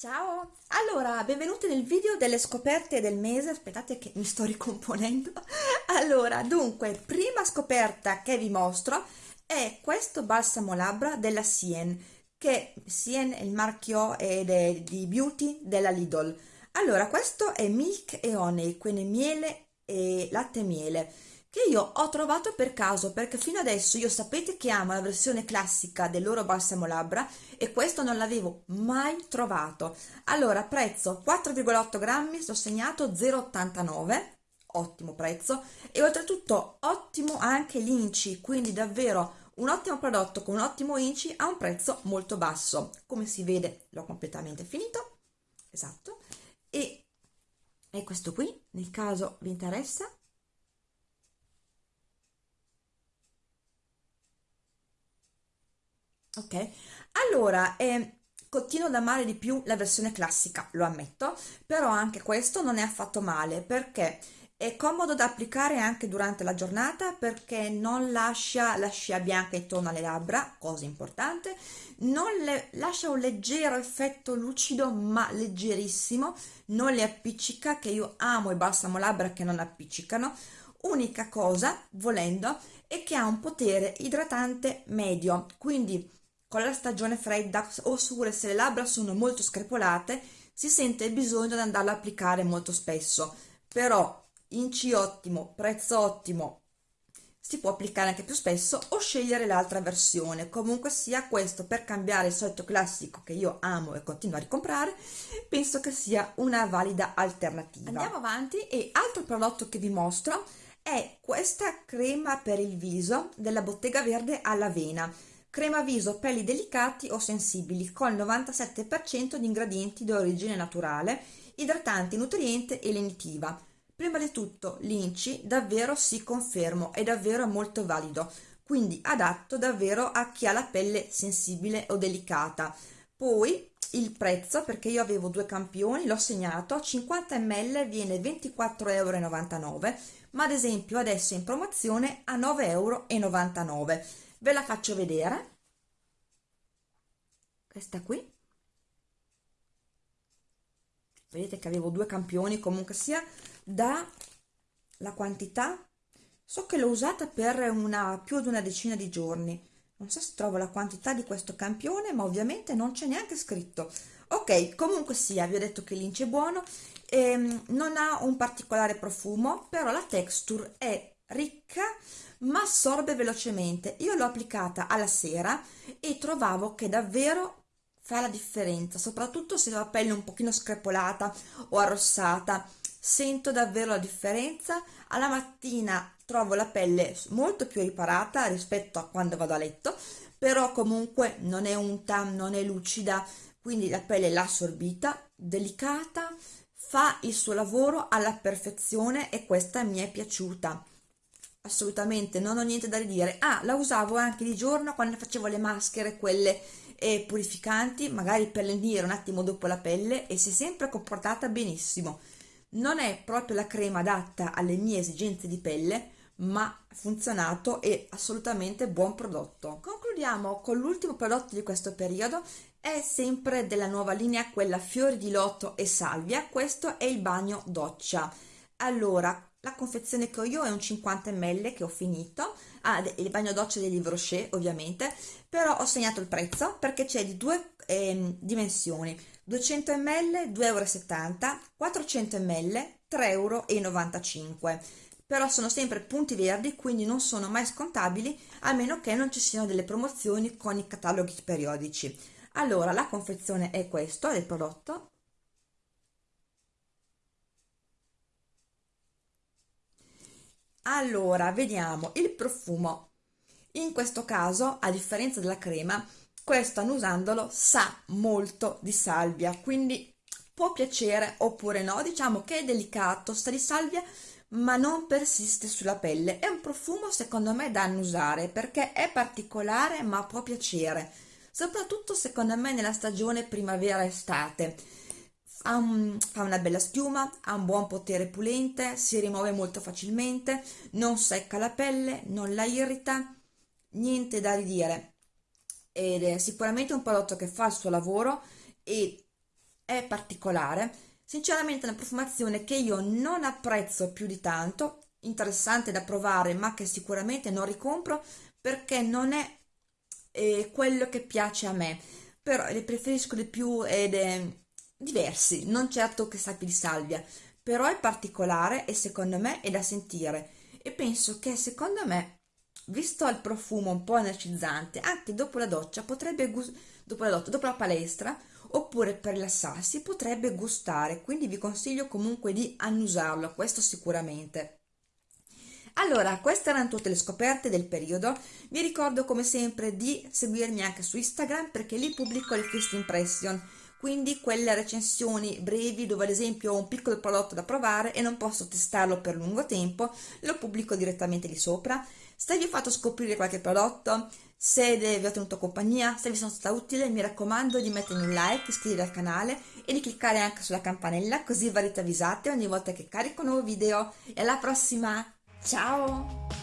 Ciao! Allora, benvenuti nel video delle scoperte del mese. Aspettate che mi sto ricomponendo. Allora, dunque, prima scoperta che vi mostro è questo balsamo labbra della Sien, che Sien è il marchio ed è di beauty della Lidl. Allora, questo è milk e honey, quindi miele e latte e miele che io ho trovato per caso perché fino adesso io sapete che amo la versione classica del loro balsamo labbra e questo non l'avevo mai trovato. Allora prezzo 4,8 grammi sto segnato 0,89 ottimo prezzo e oltretutto ottimo anche l'inci quindi davvero un ottimo prodotto con un ottimo inci a un prezzo molto basso. Come si vede l'ho completamente finito esatto e, e questo qui nel caso vi interessa ok? Allora eh, continuo ad amare di più la versione classica lo ammetto però anche questo non è affatto male perché è comodo da applicare anche durante la giornata perché non lascia la scia bianca intorno alle labbra cosa importante non le lascia un leggero effetto lucido ma leggerissimo non le appiccica che io amo i balsamo labbra che non appiccicano. Unica cosa volendo è che ha un potere idratante medio quindi con la stagione fredda oppure se le labbra sono molto screpolate si sente il bisogno di andarlo a applicare molto spesso. Però inci ottimo, prezzo ottimo si può applicare anche più spesso o scegliere l'altra versione. Comunque sia questo per cambiare il solito classico che io amo e continuo a ricomprare penso che sia una valida alternativa. Andiamo avanti e altro prodotto che vi mostro è questa crema per il viso della bottega verde all'avena crema viso pelli delicati o sensibili con 97% di ingredienti di origine naturale, idratante, nutriente e lenitiva. Prima di tutto l'INCI davvero si confermo, è davvero molto valido, quindi adatto davvero a chi ha la pelle sensibile o delicata. Poi il prezzo, perché io avevo due campioni, l'ho segnato, 50 ml viene 24,99 euro, ma ad esempio adesso in promozione a 9,99 euro ve la faccio vedere. Questa qui. Vedete che avevo due campioni comunque sia da la quantità. So che l'ho usata per una più di una decina di giorni. Non so se trovo la quantità di questo campione ma ovviamente non c'è neanche scritto. Ok comunque sia vi ho detto che l'ince è buono. Ehm, non ha un particolare profumo però la texture è ricca ma assorbe velocemente. Io l'ho applicata alla sera e trovavo che davvero fa la differenza soprattutto se la pelle un pochino screpolata o arrossata. Sento davvero la differenza. Alla mattina trovo la pelle molto più riparata rispetto a quando vado a letto però comunque non è unta non è lucida quindi la pelle l'ha assorbita delicata fa il suo lavoro alla perfezione e questa mi è piaciuta assolutamente non ho niente da ridire. Ah la usavo anche di giorno quando facevo le maschere quelle eh, purificanti magari per lenire un attimo dopo la pelle e si è sempre comportata benissimo. Non è proprio la crema adatta alle mie esigenze di pelle ma funzionato e assolutamente buon prodotto. Concludiamo con l'ultimo prodotto di questo periodo. È sempre della nuova linea quella fiori di loto e salvia. Questo è il bagno doccia allora la confezione che ho io è un 50 ml che ho finito. Ah, il bagno doccia Livre Rocher ovviamente. Però ho segnato il prezzo perché c'è di due eh, dimensioni. 200 ml 2,70 euro 400 ml 3,95 euro però sono sempre punti verdi quindi non sono mai scontabili a meno che non ci siano delle promozioni con i cataloghi periodici. Allora la confezione è questo del prodotto allora vediamo il profumo. In questo caso a differenza della crema questo annusandolo sa molto di salvia quindi può piacere oppure no. Diciamo che è delicato sta di salvia ma non persiste sulla pelle. È un profumo secondo me da annusare perché è particolare ma può piacere soprattutto secondo me nella stagione primavera estate ha, un, fa una bella schiuma, ha un buon potere pulente, si rimuove molto facilmente, non secca la pelle, non la irrita, niente da ridire. Ed è sicuramente un prodotto che fa il suo lavoro e è particolare, sinceramente è una profumazione che io non apprezzo più di tanto, interessante da provare ma che sicuramente non ricompro perché non è eh, quello che piace a me, però le preferisco di più ed è diversi, non certo che sappia di salvia, però è particolare e secondo me è da sentire. E penso che secondo me visto il profumo un po' energizzante anche dopo la doccia potrebbe dopo la dopo la palestra oppure per rilassarsi potrebbe gustare. Quindi vi consiglio comunque di annusarlo questo sicuramente. Allora, queste erano tutte le scoperte del periodo. Vi ricordo come sempre di seguirmi anche su Instagram perché lì pubblico le first impression quindi quelle recensioni brevi dove ad esempio ho un piccolo prodotto da provare e non posso testarlo per lungo tempo, lo pubblico direttamente lì sopra. Se vi ho fatto scoprire qualche prodotto, se vi ho tenuto compagnia, se vi sono stata utile, mi raccomando di mettermi un like, iscrivervi al canale e di cliccare anche sulla campanella così verrete avvisate ogni volta che carico un nuovo video. E alla prossima! Ciao!